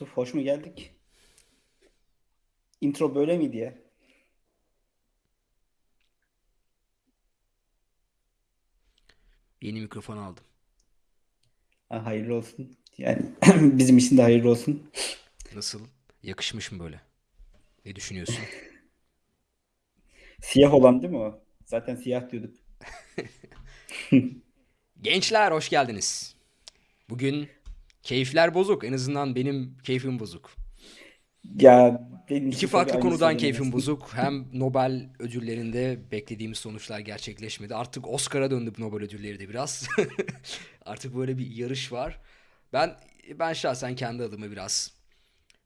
Yusuf hoş mu geldik? Intro böyle miydi ya? Yeni mikrofon aldım. Ha, hayırlı olsun. Yani bizim için de hayırlı olsun. Nasıl? Yakışmış mı böyle? Ne düşünüyorsun? Siyah olan değil mi o? Zaten siyah diyorduk. Gençler hoş geldiniz. Bugün keyifler bozuk. En azından benim keyfim bozuk. Ya benim İki farklı konudan keyfim bozuk. Hem Nobel ödüllerinde beklediğimiz sonuçlar gerçekleşmedi. Artık Oscar'a döndü bu Nobel ödülleri de biraz. Artık böyle bir yarış var. Ben ben şahsen kendi adıma biraz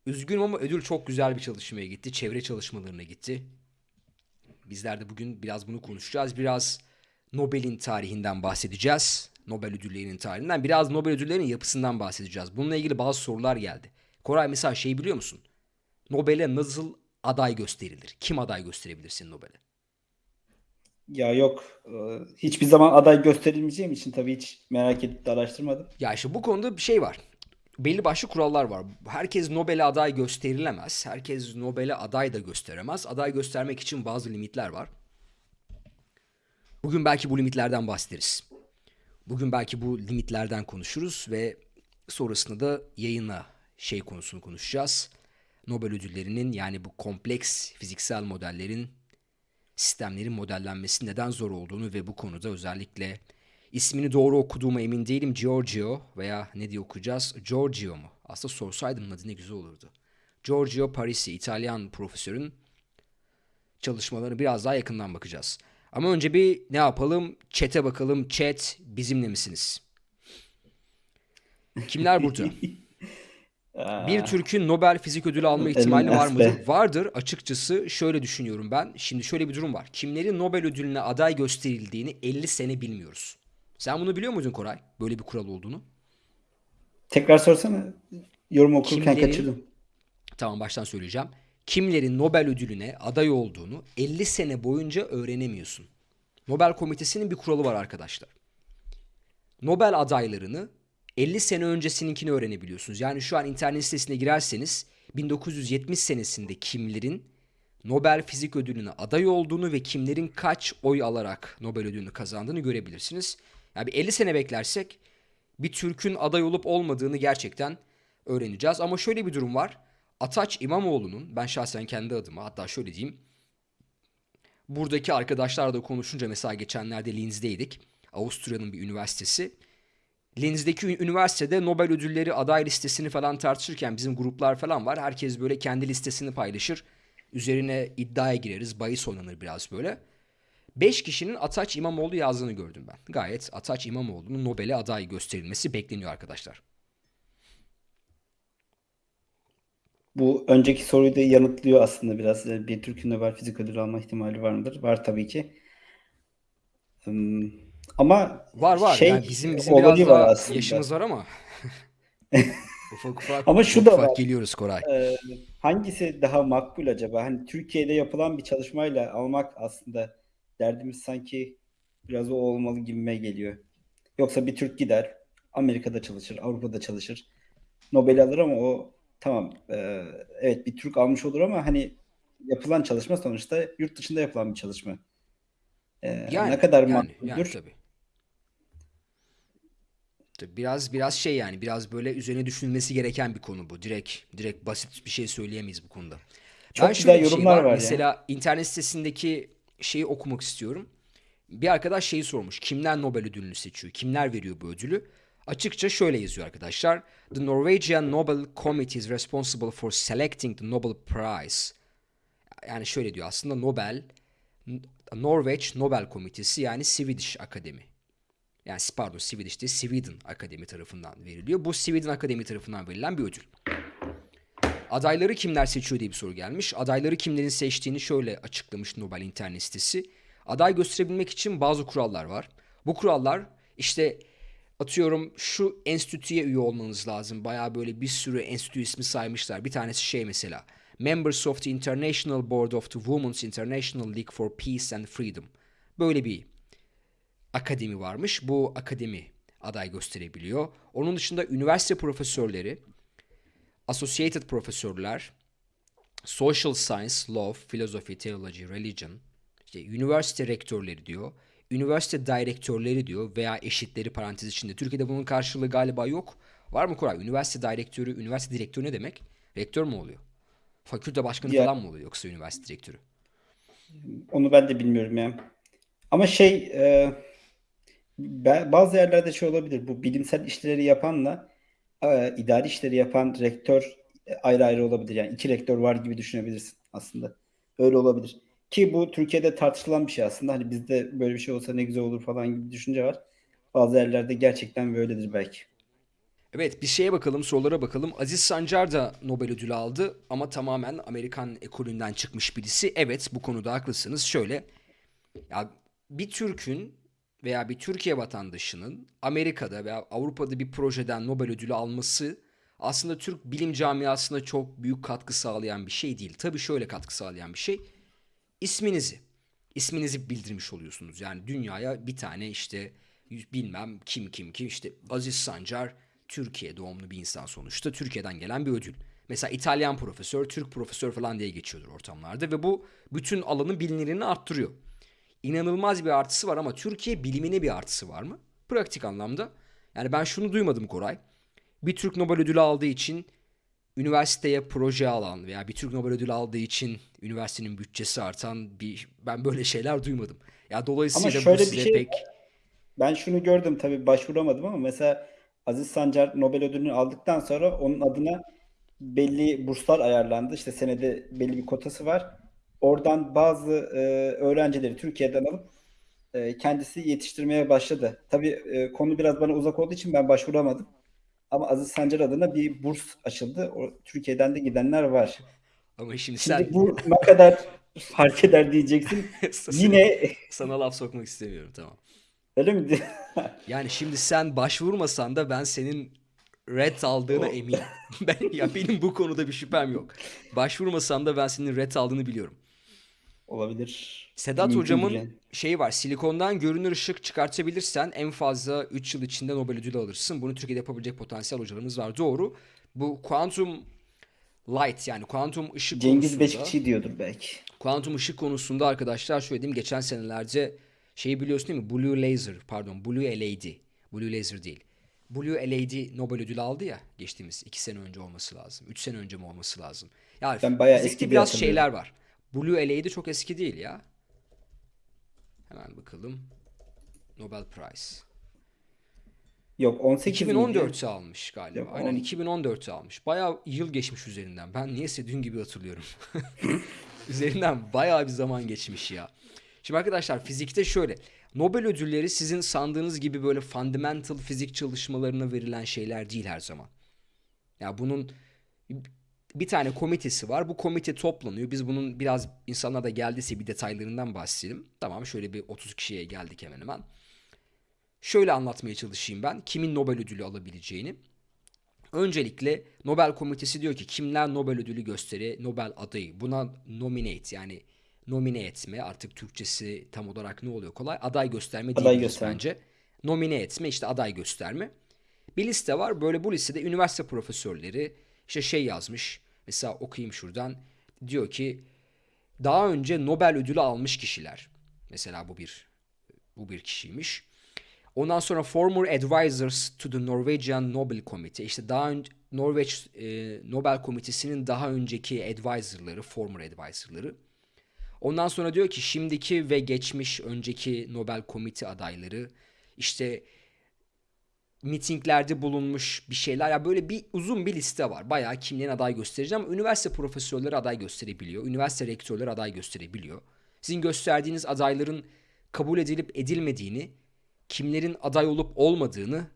üzgünüm ama ödül çok güzel bir çalışmaya gitti. Çevre çalışmalarına gitti. Bizler de bugün biraz bunu konuşacağız. Biraz Nobel'in tarihinden bahsedeceğiz. Nobel ödüllerinin tarihinden. Biraz Nobel ödüllerinin yapısından bahsedeceğiz. Bununla ilgili bazı sorular geldi. Koray mesela şey biliyor musun? Nobel'e nasıl aday gösterilir? Kim aday gösterebilir senin Nobel'e? Ya yok. e, Hiçbir zaman aday gösterilmeyeceğim için tabii hiç merak edip de araştırmadım. Ya işte bu konuda bir şey var. Belli başlı kurallar var. Herkes Nobel'e aday gösterilemez. Herkes Nobel'e aday da gösteremez. Aday göstermek için bazı limitler var. Bugün belki bu limitlerden bahsederiz. Bugün belki bu limitlerden konuşuruz ve sonrasında da yayına şey konusunu konuşacağız. Nobel ödüllerinin yani bu kompleks fiziksel modellerin sistemlerin modellenmesi neden zor olduğunu ve bu konuda özellikle ismini doğru okuduğuma emin değilim. Giorgio veya ne diye okuyacağız? Giorgio mu? Aslında sorsaydım adı ne güzel olurdu. Giorgio Parisi, İtalyan profesörün çalışmalarını biraz daha yakından bakacağız. Ama önce bir ne yapalım? Chat'e bakalım. Chat bizimle misiniz? Kimler burada? Bir Türk'ün Nobel Fizik Ödülü alma ihtimali var mıdır? Vardır. Açıkçası şöyle düşünüyorum ben. Şimdi şöyle bir durum var. Kimlerin Nobel ödülüne aday gösterildiğini 50 sene bilmiyoruz. Sen bunu biliyor muydun Koray? Böyle bir kural olduğunu. Tekrar sorsana. Yorum okurken Kimlerin, kaçırdım. tamam baştan söyleyeceğim. Kimlerin Nobel ödülüne aday olduğunu 50 sene boyunca öğrenemiyorsun. Nobel Komitesi'nin bir kuralı var arkadaşlar. Nobel adaylarını 50 sene öncesininkini öğrenebiliyorsunuz. Yani şu an internet sitesine girerseniz 1970 senesinde kimlerin Nobel Fizik Ödülü'ne aday olduğunu ve kimlerin kaç oy alarak Nobel ödülünü kazandığını görebilirsiniz. Yani bir 50 sene beklersek bir Türk'ün aday olup olmadığını gerçekten öğreneceğiz. Ama şöyle bir durum var. Ataç İmamoğlu'nun ben şahsen kendi adıma hatta şöyle diyeyim buradaki arkadaşlarla da konuşunca mesela geçenlerde Linz'deydik. Avusturya'nın bir üniversitesi. Linz'deki üniversitede Nobel ödülleri aday listesini falan tartışırken bizim gruplar falan var. Herkes böyle kendi listesini paylaşır. Üzerine iddiaya gireriz. Bahis oynanır biraz böyle. 5 kişinin Ataç İmamoğlu yazdığını gördüm ben. Gayet Ataç İmamoğlu'nun Nobel'e aday gösterilmesi bekleniyor arkadaşlar. Bu önceki soruyu da yanıtlıyor aslında biraz. E, Bir Türk'ün Nobel Fizik Ödülü alma ihtimali var mıdır? Var tabii ki. Hmm, Ama Var var. şey Yani bizim bizim biraz olayı var daha aslında. yaşımız var ama ufak ufak Ama şu ufak da ufak var. geliyoruz Koray. Ee, hangisi daha makbul acaba? Hani Türkiye'de yapılan bir çalışmayla almak aslında derdimiz sanki biraz o olmalı gibime geliyor. Yoksa bir Türk gider, Amerika'da çalışır, Avrupa'da çalışır, Nobel alır ama o tamam e, evet bir Türk almış olur ama hani yapılan çalışma sonuçta yurt dışında yapılan bir çalışma. Ee, ne Yani kadar yani yani makbuldür? tabii. Tabii biraz biraz şey yani biraz böyle üzerine düşünülmesi gereken bir konu bu. Direkt direkt basit bir şey söyleyemeyiz bu konuda. Ben Çok şöyle güzel şey yorumlar var. var ya. Mesela internet sitesindeki şeyi okumak istiyorum. Bir arkadaş şeyi sormuş. Kimler Nobel ödülünü seçiyor? Kimler veriyor bu ödülü? Açıkça şöyle yazıyor arkadaşlar. The Norwegian Nobel Committee is responsible for selecting the Nobel Prize. Yani şöyle diyor aslında Nobel Norveç Nobel Komitesi yani Swedish Akademi. Yani pardon Swedish değil Sweden Akademi tarafından veriliyor. Bu Sweden Akademi tarafından verilen bir ödül. Adayları kimler seçiyor diye bir soru gelmiş. Adayları kimlerin seçtiğini şöyle açıklamış Nobel internet sitesi. Aday gösterebilmek için bazı kurallar var. Bu kurallar işte atıyorum şu enstitüye üye olmanız lazım. Bayağı böyle bir sürü enstitü ismi saymışlar. Bir tanesi şey mesela. Members of the International Board of the Women's International League for Peace and Freedom. Böyle bir akademi varmış. Bu akademi aday gösterebiliyor. Onun dışında üniversite profesörleri, associated profesörler, social science, law, philosophy, theology, religion, işte üniversite rektörleri diyor, üniversite direktörleri diyor veya eşitleri parantez içinde. Türkiye'de bunun karşılığı galiba yok. Var mı Koray? Üniversite direktörü, üniversite direktörü ne demek? Rektör mü oluyor? Fakülte başkanı Ya- falan mı oluyor yoksa üniversite direktörü? Onu ben de bilmiyorum ya. Ama şey e, bazı yerlerde şey olabilir. Bu bilimsel işleri yapanla e, idari işleri yapan rektör ayrı ayrı olabilir. Yani iki rektör var gibi düşünebilirsin aslında. Öyle olabilir. Ki bu Türkiye'de tartışılan bir şey aslında. Hani bizde böyle bir şey olsa ne güzel olur falan gibi bir düşünce var. Bazı yerlerde gerçekten böyledir belki. Evet bir şeye bakalım sorulara bakalım. Aziz Sancar da Nobel ödülü aldı ama tamamen Amerikan ekolünden çıkmış birisi. Evet bu konuda haklısınız. Şöyle ya bir Türk'ün veya bir Türkiye vatandaşının Amerika'da veya Avrupa'da bir projeden Nobel ödülü alması aslında Türk bilim camiasına çok büyük katkı sağlayan bir şey değil. Tabii şöyle katkı sağlayan bir şey. İsminizi, isminizi bildirmiş oluyorsunuz. Yani dünyaya bir tane işte bilmem kim kim kim işte Aziz Sancar Türkiye doğumlu bir insan sonuçta. Türkiye'den gelen bir ödül. Mesela İtalyan profesör, Türk profesör falan diye geçiyordur ortamlarda ve bu bütün alanın bilinirliğini arttırıyor. İnanılmaz bir artısı var ama Türkiye bilimine bir artısı var mı? Pratik anlamda. Yani ben şunu duymadım Koray. Bir Türk Nobel ödülü aldığı için üniversiteye proje alan veya bir Türk Nobel ödülü aldığı için üniversitenin bütçesi artan bir ben böyle şeyler duymadım. Ya dolayısıyla Ama bu şöyle bir size şey pek Ben şunu gördüm tabii başvuramadım ama mesela Aziz Sancar Nobel ödülünü aldıktan sonra onun adına belli burslar ayarlandı. İşte senede belli bir kotası var. Oradan bazı e, öğrencileri Türkiye'den alıp e, kendisi yetiştirmeye başladı. Tabii e, konu biraz bana uzak olduğu için ben başvuramadım. Ama Aziz Sancar adına bir burs açıldı. O, Türkiye'den de gidenler var. ama şimdi Şimdi sen bu ne kadar fark eder diyeceksin. Yine sana laf sokmak istemiyorum tamam. öyle mi? Yani şimdi sen başvurmasan da ben senin red aldığına O- eminim. Ben ya benim bu konuda bir şüphem yok. Başvurmasan da ben senin red aldığını biliyorum. Olabilir. Sedat Mümkündür hocamın yani. şeyi var. Silikondan görünür ışık çıkartabilirsen en fazla 3 yıl içinde Nobel ödülü alırsın. Bunu Türkiye'de yapabilecek potansiyel hocalarımız var. Doğru. Bu quantum light yani kuantum ışık Cengiz Beşikçi diyordur belki. kuantum ışık konusunda arkadaşlar şöyle diyeyim geçen senelerde şeyi biliyorsun değil mi? Blue Laser pardon Blue LAD. Blue Laser değil. Blue LAD Nobel ödülü aldı ya geçtiğimiz 2 sene önce olması lazım. 3 sene önce mi olması lazım? Ya Ben bayağı eski biraz şeyler var. Blue LAD çok eski değil ya. Hemen bakalım. Nobel Prize. Yok 18 miydi? 2014'te almış galiba. Yok, Aynen on- 2014'te almış. Bayağı yıl geçmiş üzerinden. Ben niyeyse dün gibi hatırlıyorum. üzerinden bayağı bir zaman geçmiş ya. Şimdi arkadaşlar fizikte şöyle. Nobel ödülleri sizin sandığınız gibi böyle fundamental fizik çalışmalarına verilen şeyler değil her zaman. Ya bunun bir tane komitesi var. Bu komite toplanıyor. Biz bunun biraz insanlar da geldiyse bir detaylarından bahsedelim. Tamam şöyle bir 30 kişiye geldik hemen hemen. Şöyle anlatmaya çalışayım ben. Kimin Nobel ödülü alabileceğini. Öncelikle Nobel Komitesi diyor ki kimler Nobel ödülü gösteri, Nobel adayı. Buna nominate yani nomine etme artık Türkçesi tam olarak ne oluyor kolay. Aday gösterme Aday gösterme. bence. Nomine etme işte aday gösterme. Bir liste var. Böyle bu listede üniversite profesörleri işte şey yazmış. Mesela okuyayım şuradan. Diyor ki daha önce Nobel ödülü almış kişiler. Mesela bu bir bu bir kişiymiş. Ondan sonra former advisors to the Norwegian Nobel Committee. İşte daha önce Norveç e, Nobel Komitesi'nin daha önceki advisorları, former advisorları. Ondan sonra diyor ki şimdiki ve geçmiş önceki Nobel Komite adayları işte mitinglerde bulunmuş bir şeyler. Ya böyle bir uzun bir liste var. Bayağı kimlerin aday göstereceğim ama üniversite profesörleri aday gösterebiliyor. Üniversite rektörleri aday gösterebiliyor. Sizin gösterdiğiniz adayların kabul edilip edilmediğini, kimlerin aday olup olmadığını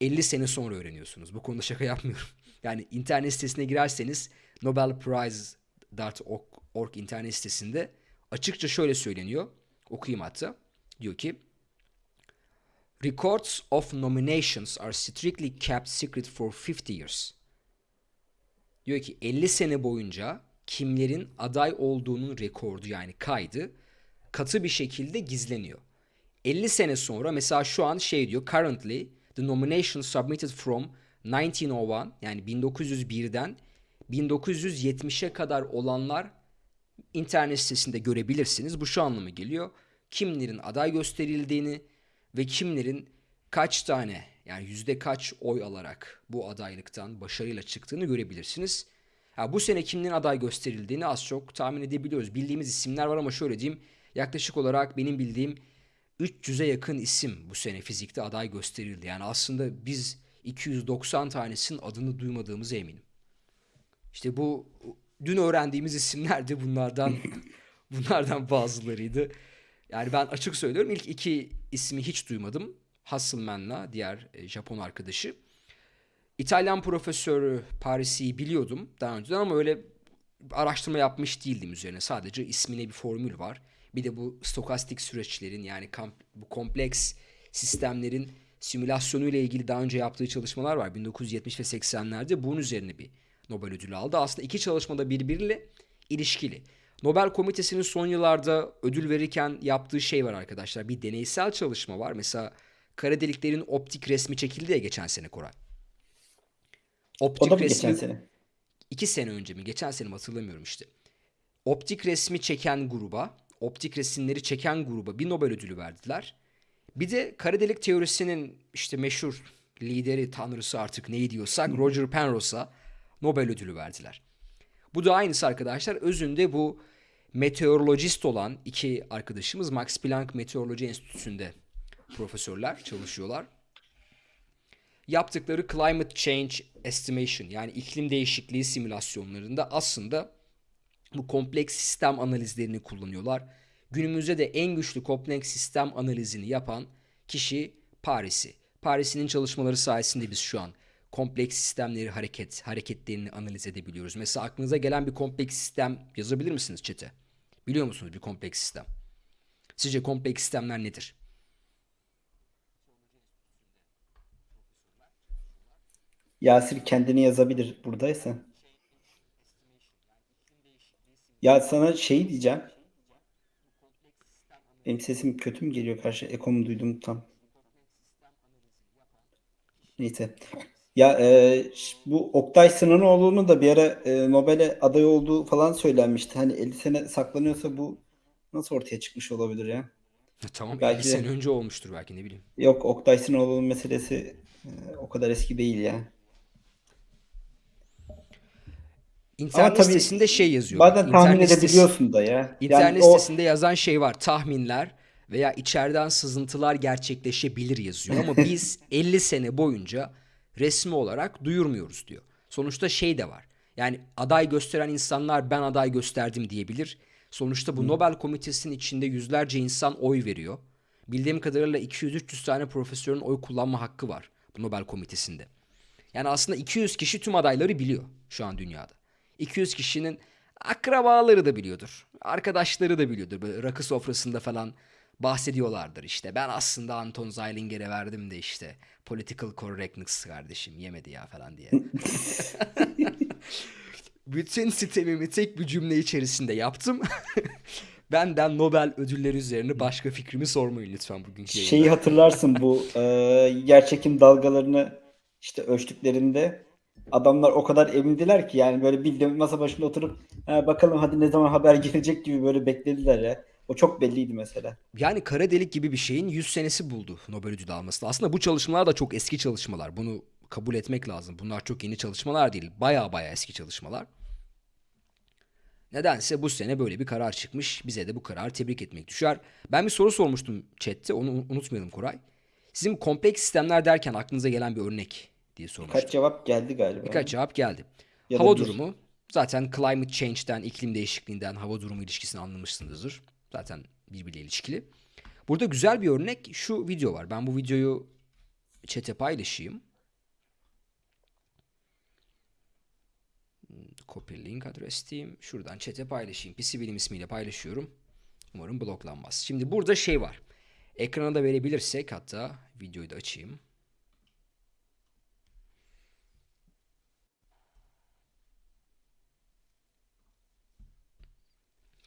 50 sene sonra öğreniyorsunuz. Bu konuda şaka yapmıyorum. Yani internet sitesine girerseniz nobelprize.org internet sitesinde açıkça şöyle söyleniyor. Okuyayım hatta. Diyor ki Records of nominations are strictly kept secret for 50 years. Diyor ki 50 sene boyunca kimlerin aday olduğunun rekordu yani kaydı katı bir şekilde gizleniyor. 50 sene sonra mesela şu an şey diyor currently the nominations submitted from 1901 yani 1901'den 1970'e kadar olanlar internet sitesinde görebilirsiniz. Bu şu anlama geliyor. Kimlerin aday gösterildiğini ve kimlerin kaç tane yani yüzde kaç oy alarak bu adaylıktan başarıyla çıktığını görebilirsiniz. Ha, bu sene kimlerin aday gösterildiğini az çok tahmin edebiliyoruz. Bildiğimiz isimler var ama şöyle diyeyim. Yaklaşık olarak benim bildiğim 300'e yakın isim bu sene fizikte aday gösterildi. Yani aslında biz 290 tanesinin adını duymadığımıza eminim. İşte bu dün öğrendiğimiz isimler de bunlardan bunlardan bazılarıydı. Yani ben açık söylüyorum ilk iki ismi hiç duymadım. Hasselmann'la diğer e, Japon arkadaşı. İtalyan profesörü Paris'i biliyordum daha önceden ama öyle araştırma yapmış değildim üzerine. Sadece ismine bir formül var. Bir de bu stokastik süreçlerin yani bu kompleks sistemlerin simülasyonu ile ilgili daha önce yaptığı çalışmalar var. 1970 ve 80'lerde bunun üzerine bir Nobel ödülü aldı. Aslında iki çalışmada birbiriyle ilişkili. Nobel Komitesi'nin son yıllarda ödül verirken yaptığı şey var arkadaşlar. Bir deneysel çalışma var. Mesela kara deliklerin optik resmi çekildi ya geçen sene Koray. Optik o da mı resmi, geçen sene? İki sene önce mi? Geçen sene mi hatırlamıyorum işte. Optik resmi çeken gruba, optik resimleri çeken gruba bir Nobel ödülü verdiler. Bir de kara delik teorisinin işte meşhur lideri, tanrısı artık neyi diyorsak Roger Penrose'a Nobel ödülü verdiler. Bu da aynısı arkadaşlar. Özünde bu meteorolojist olan iki arkadaşımız Max Planck Meteoroloji Enstitüsü'nde profesörler çalışıyorlar. Yaptıkları climate change estimation yani iklim değişikliği simülasyonlarında aslında bu kompleks sistem analizlerini kullanıyorlar. Günümüzde de en güçlü kompleks sistem analizini yapan kişi Paris'i. Paris'in çalışmaları sayesinde biz şu an kompleks sistemleri hareket hareketlerini analiz edebiliyoruz. Mesela aklınıza gelen bir kompleks sistem yazabilir misiniz çete? Biliyor musunuz bir kompleks sistem? Sizce kompleks sistemler nedir? Yasir kendini yazabilir buradaysa. Ya sana şey diyeceğim. Benim sesim kötü mü geliyor karşı? Ekomu duydum tam. Neyse. Ya e, bu Oktay Sınanoğlu'nun da bir ara e, Nobel'e aday olduğu falan söylenmişti. Hani 50 sene saklanıyorsa bu nasıl ortaya çıkmış olabilir ya? Tamam belki 50 sene önce olmuştur belki ne bileyim. Yok Oktay Sınanoğlu'nun meselesi e, o kadar eski değil ya. İnternet Ama tabii sitesinde şey yazıyor. Bazen tahmin İnternet edebiliyorsun da ya. İnternet yani sitesinde o... yazan şey var. Tahminler veya içeriden sızıntılar gerçekleşebilir yazıyor. Ama biz 50 sene boyunca resmi olarak duyurmuyoruz diyor. Sonuçta şey de var. Yani aday gösteren insanlar ben aday gösterdim diyebilir. Sonuçta bu Hı. Nobel Komitesi'nin içinde yüzlerce insan oy veriyor. Bildiğim kadarıyla 200-300 tane profesörün oy kullanma hakkı var bu Nobel Komitesi'nde. Yani aslında 200 kişi tüm adayları biliyor şu an dünyada. 200 kişinin akrabaları da biliyordur. Arkadaşları da biliyordur. Böyle rakı sofrasında falan bahsediyorlardır işte. Ben aslında Anton Zeilinger'e verdim de işte political correctness kardeşim yemedi ya falan diye. Bütün sitemimi tek bir cümle içerisinde yaptım. Benden Nobel ödülleri üzerine başka fikrimi sormayın lütfen bugünkü yayında. Şeyi hatırlarsın bu e, yerçekim dalgalarını işte ölçtüklerinde adamlar o kadar emindiler ki yani böyle bildiğim masa başında oturup bakalım hadi ne zaman haber gelecek gibi böyle beklediler ya. O çok belliydi mesela. Yani kara delik gibi bir şeyin 100 senesi buldu Nobel ödülü alması. Aslında bu çalışmalar da çok eski çalışmalar. Bunu kabul etmek lazım. Bunlar çok yeni çalışmalar değil. Baya baya eski çalışmalar. Nedense bu sene böyle bir karar çıkmış. Bize de bu kararı tebrik etmek düşer. Ben bir soru sormuştum chatte. Onu unutmayalım Koray. Sizin kompleks sistemler derken aklınıza gelen bir örnek diye sormuştum. Birkaç cevap geldi galiba. Birkaç cevap geldi. Ya hava durumu. Zaten climate change'den, iklim değişikliğinden hava durumu ilişkisini anlamışsınızdır. Zaten birbiriyle ilişkili. Burada güzel bir örnek şu video var. Ben bu videoyu chat'e paylaşayım. Copy link adres diyeyim. Şuradan chat'e paylaşayım. PC Bilim ismiyle paylaşıyorum. Umarım bloklanmaz. Şimdi burada şey var. Ekrana da verebilirsek hatta videoyu da açayım.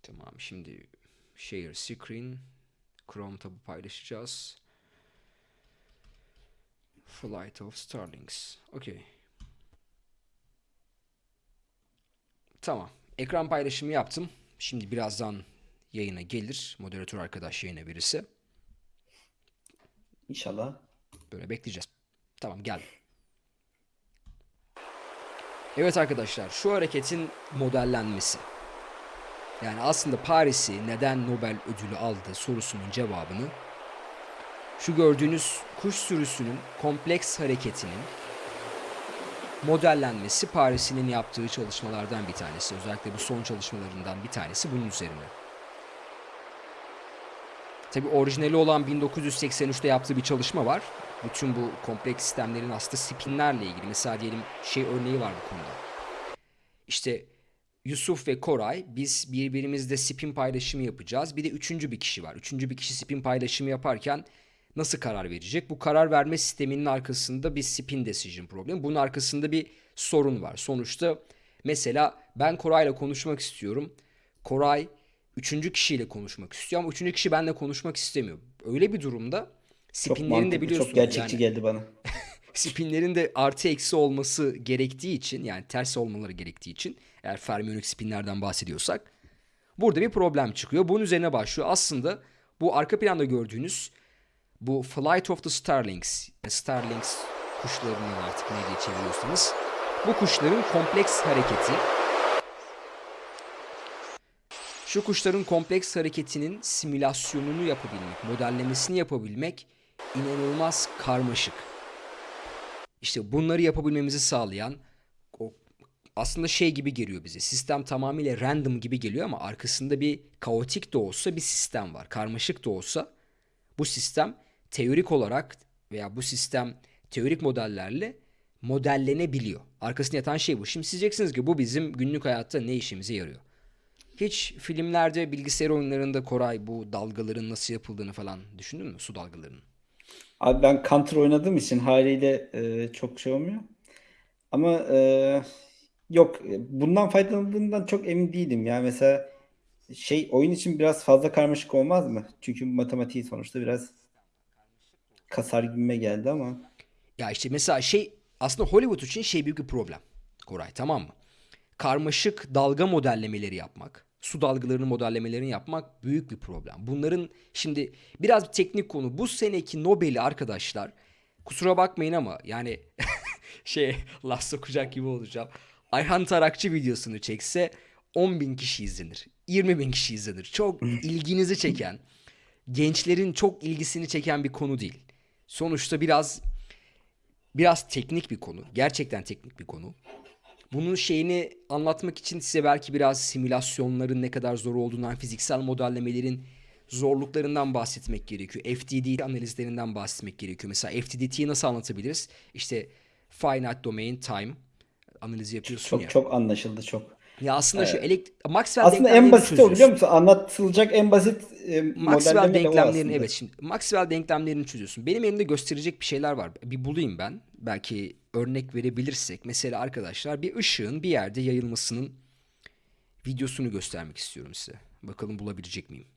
Tamam şimdi share screen Chrome tabı paylaşacağız. Flight of Starlings. Okey. Tamam. Ekran paylaşımı yaptım. Şimdi birazdan yayına gelir. Moderatör arkadaş yayına verirse. İnşallah. Böyle bekleyeceğiz. Tamam geldi. Evet arkadaşlar şu hareketin modellenmesi. Yani aslında Paris'i neden Nobel ödülü aldı sorusunun cevabını şu gördüğünüz kuş sürüsünün kompleks hareketinin modellenmesi Paris'in yaptığı çalışmalardan bir tanesi. Özellikle bu son çalışmalarından bir tanesi bunun üzerine. Tabi orijinali olan 1983'te yaptığı bir çalışma var. Bütün bu kompleks sistemlerin aslında spinlerle ilgili. Mesela diyelim şey örneği var bu konuda. İşte Yusuf ve Koray biz birbirimizle spin paylaşımı yapacağız. Bir de üçüncü bir kişi var. Üçüncü bir kişi spin paylaşımı yaparken nasıl karar verecek? Bu karar verme sisteminin arkasında bir spin decision problemi. Bunun arkasında bir sorun var. Sonuçta mesela ben Koray'la konuşmak istiyorum. Koray üçüncü kişiyle konuşmak istiyor ama üçüncü kişi benimle konuşmak istemiyor. Öyle bir durumda Çok spinlerin de biliyorsunuz çok gerçekçi yani geldi bana. spinlerin de artı eksi olması gerektiği için yani ters olmaları gerektiği için eğer fermiyonik spinlerden bahsediyorsak burada bir problem çıkıyor. Bunun üzerine başlıyor. Aslında bu arka planda gördüğünüz bu Flight of the Starlings, Starlings kuşlarının artık ne diye çeviriyorsanız bu kuşların kompleks hareketi şu kuşların kompleks hareketinin simülasyonunu yapabilmek, modellemesini yapabilmek inanılmaz karmaşık. İşte bunları yapabilmemizi sağlayan aslında şey gibi geliyor bize. Sistem tamamıyla random gibi geliyor ama arkasında bir kaotik de olsa bir sistem var. Karmaşık da olsa bu sistem teorik olarak veya bu sistem teorik modellerle modellenebiliyor. Arkasında yatan şey bu. Şimdi siz diyeceksiniz ki bu bizim günlük hayatta ne işimize yarıyor? Hiç filmlerde, bilgisayar oyunlarında Koray bu dalgaların nasıl yapıldığını falan düşündün mü? Su dalgalarının. Abi ben Counter oynadığım için haliyle e, çok şey olmuyor. Ama e, yok e, bundan faydalandığımdan çok emin değilim. Yani mesela şey oyun için biraz fazla karmaşık olmaz mı? Çünkü matematiği sonuçta biraz kasar gibime geldi ama. Ya işte mesela şey aslında Hollywood için şey büyük bir problem. Koray tamam mı? Karmaşık dalga modellemeleri yapmak, su dalgalarının modellemelerini yapmak büyük bir problem. Bunların şimdi biraz bir teknik konu. Bu seneki Nobel'i arkadaşlar kusura bakmayın ama yani şey laf sokacak gibi olacağım. Ayhan Tarakçı videosunu çekse 10 bin kişi izlenir. 20 bin kişi izlenir. Çok ilginizi çeken, gençlerin çok ilgisini çeken bir konu değil. Sonuçta biraz biraz teknik bir konu. Gerçekten teknik bir konu. Bunun şeyini anlatmak için size belki biraz simülasyonların ne kadar zor olduğundan, fiziksel modellemelerin zorluklarından bahsetmek gerekiyor. FDD analizlerinden bahsetmek gerekiyor. Mesela FDDT'yi nasıl anlatabiliriz? İşte finite domain time analizi yapıyorsun Çok ya. çok anlaşıldı çok. Ya aslında şu elekt Maxwell Aslında en basit o biliyor musun? Anlatılacak en basit e, Maxwell denklemlerini evet şimdi Maxwell denklemlerini çözüyorsun. Benim elimde gösterecek bir şeyler var. Bir bulayım ben. Belki örnek verebilirsek. Mesela arkadaşlar bir ışığın bir yerde yayılmasının videosunu göstermek istiyorum size. Bakalım bulabilecek miyim?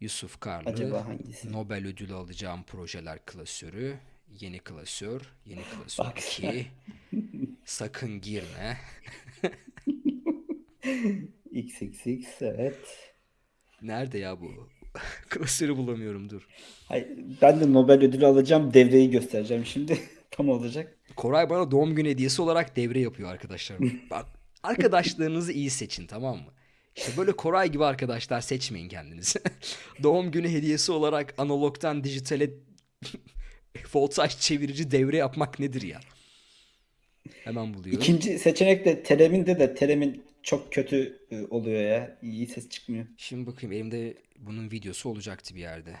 Yusuf Karlı? Nobel ödülü alacağım projeler klasörü, yeni klasör, yeni klasör Bak 2, sakın girme. XXX evet. Nerede ya bu? Klasörü bulamıyorum dur. Hayır, ben de Nobel ödülü alacağım. Devreyi göstereceğim şimdi. Tam olacak. Koray bana doğum günü hediyesi olarak devre yapıyor arkadaşlar. Bak arkadaşlarınızı iyi seçin tamam mı? İşte böyle Koray gibi arkadaşlar seçmeyin kendinizi. doğum günü hediyesi olarak analogtan dijitale voltaj çevirici devre yapmak nedir ya? Hemen buluyorum. İkinci seçenek de Telem'inde de Telem'in çok kötü e, oluyor ya. İyi ses çıkmıyor. Şimdi bakayım elimde bunun videosu olacaktı bir yerde.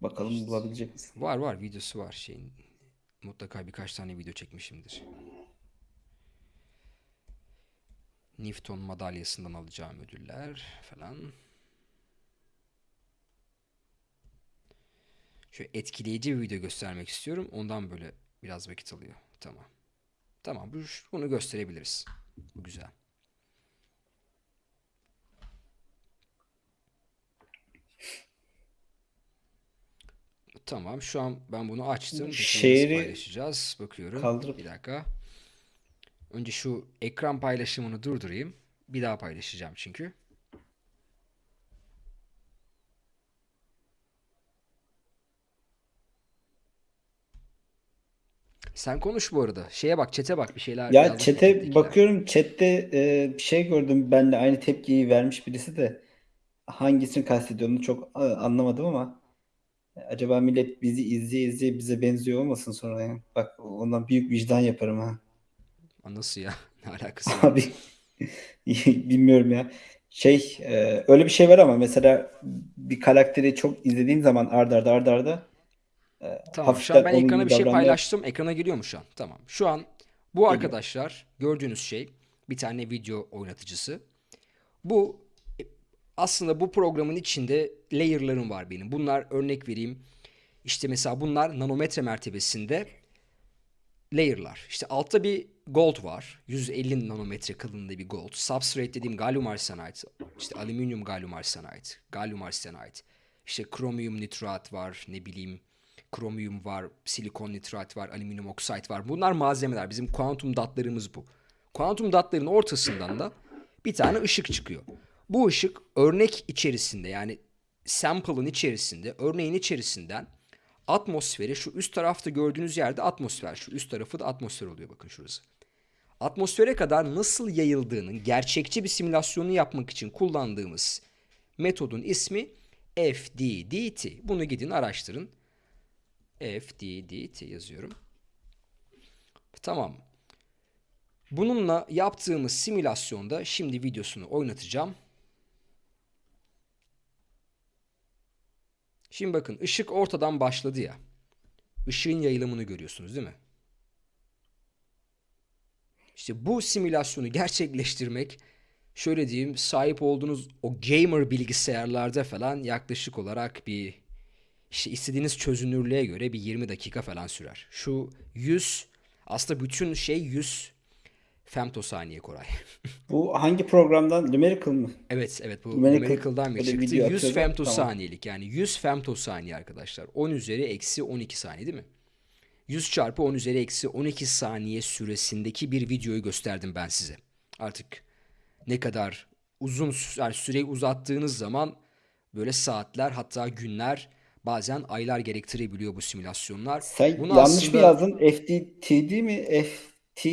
Bakalım bulabilecek misin? Var var videosu var şeyin. Mutlaka birkaç tane video çekmişimdir. Newton madalyasından alacağım ödüller falan. Şöyle etkileyici bir video göstermek istiyorum. Ondan böyle biraz vakit alıyor. Tamam. Tamam bu- bunu gösterebiliriz. Bu güzel. Tamam. Şu an ben bunu açtım. Şehri paylaşacağız? Bakıyorum. kaldırıp Bir dakika. Önce şu ekran paylaşımını durdurayım. Bir daha paylaşacağım çünkü. Sen konuş bu arada. Şeye bak, çete bak. Bir şeyler ya chat'tekiler? bakıyorum chatte e, bir şey gördüm benle aynı tepkiyi vermiş birisi de hangisini kastediyor onu çok e, anlamadım ama acaba millet bizi izleye izleye bize benziyor olmasın sonra ya. Bak ondan büyük vicdan yaparım ha. Nasıl ya? Ne alakası var? Abi bilmiyorum ya. Şey e, öyle bir şey var ama mesela bir karakteri çok izlediğin zaman arda arda arda arda e, Tamam, şu an ben ekrana bir şey paylaştım. Ekrana geliyor mu şu an? Tamam. Şu an bu geliyor. arkadaşlar gördüğünüz şey bir tane video oynatıcısı. Bu e, aslında bu programın içinde layer'larım var benim. Bunlar örnek vereyim. İşte mesela bunlar nanometre mertebesinde layer'lar. İşte altta bir gold var. 150 nanometre kalınlığında bir gold. Substrate dediğim galyum arsenide, işte alüminyum galyum arsenide, galyum arsenide. İşte kromiyum nitrat var, ne bileyim kromiyum var, silikon nitrat var, alüminyum oksit var. Bunlar malzemeler. Bizim kuantum datlarımız bu. Kuantum datların ortasından da bir tane ışık çıkıyor. Bu ışık örnek içerisinde yani sample'ın içerisinde, örneğin içerisinden atmosfere şu üst tarafta gördüğünüz yerde atmosfer. Şu üst tarafı da atmosfer oluyor bakın şurası. Atmosfere kadar nasıl yayıldığının gerçekçi bir simülasyonu yapmak için kullandığımız metodun ismi FDDT. Bunu gidin araştırın. FDDT yazıyorum. Tamam. Bununla yaptığımız simülasyonda şimdi videosunu oynatacağım. Şimdi bakın ışık ortadan başladı ya. Işığın yayılımını görüyorsunuz değil mi? İşte bu simülasyonu gerçekleştirmek şöyle diyeyim sahip olduğunuz o gamer bilgisayarlarda falan yaklaşık olarak bir işte istediğiniz çözünürlüğe göre bir 20 dakika falan sürer. Şu 100 aslında bütün şey 100 femtosaniye Koray. Bu hangi programdan? Numerical mı? Evet evet bu Numerical numerical'dan bir çıktı. video 100 atıyordu. Tamam. femtosaniyelik yani 100 femtosaniye arkadaşlar. 10 üzeri eksi 12 saniye değil mi? 100 çarpı 10 üzeri eksi 12 saniye süresindeki bir videoyu gösterdim ben size. Artık ne kadar uzun yani süreyi uzattığınız zaman böyle saatler hatta günler bazen aylar gerektirebiliyor bu simülasyonlar. Sen Bunu yanlış mı aslında yazdın? FDTD mi? FT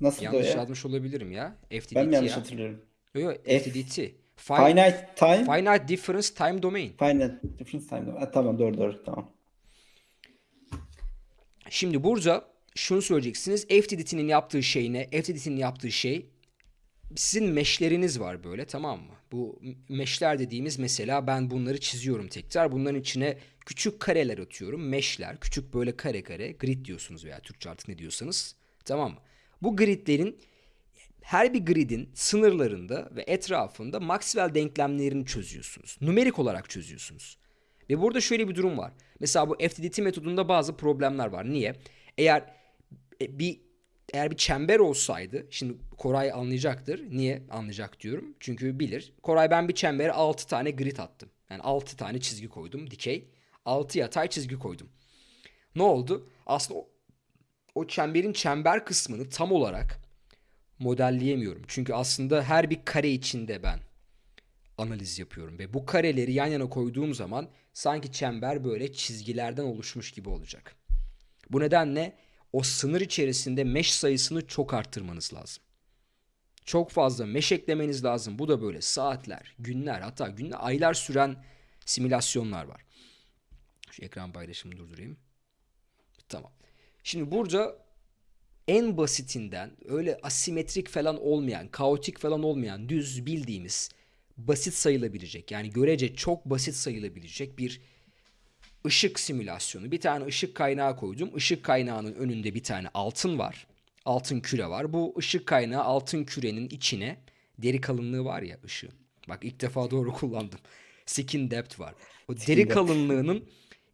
nasıl yanlış ya? yazmış olabilirim ya. Ben mi FTDT yanlış ya. hatırlıyorum? Yok yok F FTDT. Fi- Finite Time Finite Difference Time Domain. Finite Difference Time. Ha, tamam doğru doğru tamam. Şimdi burada şunu söyleyeceksiniz. FTDT'nin yaptığı şey ne? FTDT'nin yaptığı şey sizin meşleriniz var böyle tamam mı? Bu meşler dediğimiz mesela ben bunları çiziyorum tekrar. Bunların içine küçük kareler atıyorum. Meşler, küçük böyle kare kare grid diyorsunuz veya Türkçe artık ne diyorsanız. Tamam mı? Bu gridlerin her bir gridin sınırlarında ve etrafında Maxwell denklemlerini çözüyorsunuz. Numerik olarak çözüyorsunuz. Ve burada şöyle bir durum var. Mesela bu FTDT metodunda bazı problemler var. Niye? Eğer e, bir eğer bir çember olsaydı, şimdi Koray anlayacaktır. Niye anlayacak diyorum? Çünkü bilir. Koray ben bir çembere 6 tane grid attım. Yani 6 tane çizgi koydum, dikey. 6 yatay çizgi koydum. Ne oldu? Aslında o, o çemberin çember kısmını tam olarak modelleyemiyorum. Çünkü aslında her bir kare içinde ben analiz yapıyorum ve bu kareleri yan yana koyduğum zaman sanki çember böyle çizgilerden oluşmuş gibi olacak. Bu nedenle o sınır içerisinde mesh sayısını çok arttırmanız lazım. Çok fazla mesh eklemeniz lazım. Bu da böyle saatler, günler hatta günler, aylar süren simülasyonlar var. Şu ekran paylaşımını durdurayım. Tamam. Şimdi burada en basitinden öyle asimetrik falan olmayan, kaotik falan olmayan, düz bildiğimiz basit sayılabilecek yani görece çok basit sayılabilecek bir ışık simülasyonu. Bir tane ışık kaynağı koydum. Işık kaynağının önünde bir tane altın var. Altın küre var. Bu ışık kaynağı altın kürenin içine deri kalınlığı var ya ışığın. Bak ilk defa doğru kullandım. Skin depth var. O deri depth. kalınlığının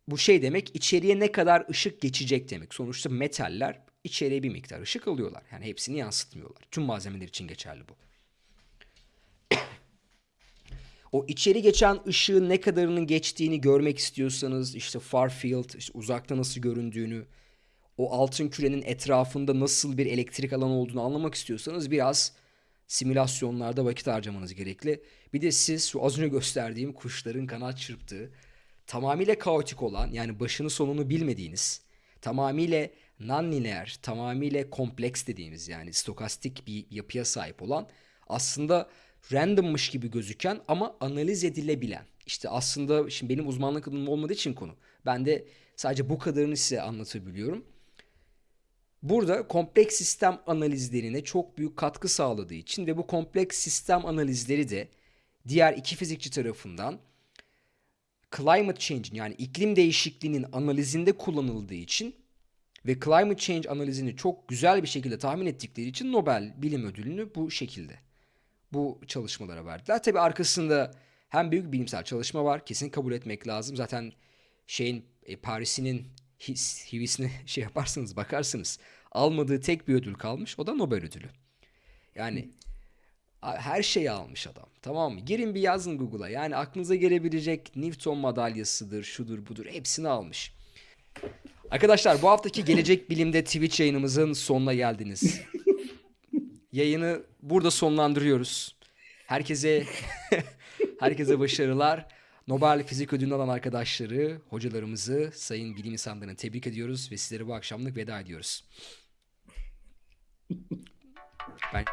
bu şey demek içeriye ne kadar ışık geçecek demek. Sonuçta metaller içeriye bir miktar ışık alıyorlar. Yani hepsini yansıtmıyorlar. Tüm malzemeler için geçerli bu. O içeri geçen ışığın ne kadarının geçtiğini görmek istiyorsanız işte far field, işte uzakta nasıl göründüğünü, o altın kürenin etrafında nasıl bir elektrik alanı olduğunu anlamak istiyorsanız biraz simülasyonlarda vakit harcamanız gerekli. Bir de siz şu az önce gösterdiğim kuşların kanat çırptığı, tamamıyla kaotik olan yani başını sonunu bilmediğiniz, tamamıyla non-lineer, tamamıyla kompleks dediğimiz yani stokastik bir yapıya sahip olan aslında randommış gibi gözüken ama analiz edilebilen. İşte aslında şimdi benim uzmanlık alanım olmadığı için konu. Ben de sadece bu kadarını size anlatabiliyorum. Burada kompleks sistem analizlerine çok büyük katkı sağladığı için ve bu kompleks sistem analizleri de diğer iki fizikçi tarafından climate change'in yani iklim değişikliğinin analizinde kullanıldığı için ve climate change analizini çok güzel bir şekilde tahmin ettikleri için Nobel Bilim Ödülünü bu şekilde bu çalışmalara verdiler. Tabii arkasında hem büyük bilimsel çalışma var. Kesin kabul etmek lazım. Zaten şeyin e, Paris'inin his, hivisine şey yaparsınız bakarsınız. Almadığı tek bir ödül kalmış. O da Nobel ödülü. Yani her şeyi almış adam. Tamam mı? Girin bir yazın Google'a. Yani aklınıza gelebilecek Newton madalyasıdır, şudur budur hepsini almış. Arkadaşlar bu haftaki Gelecek Bilim'de Twitch yayınımızın sonuna geldiniz. Yayını burada sonlandırıyoruz. Herkese herkese başarılar. Nobel Fizik Ödülünü alan arkadaşları, hocalarımızı, sayın bilim insanlarını tebrik ediyoruz ve sizlere bu akşamlık veda ediyoruz. Ben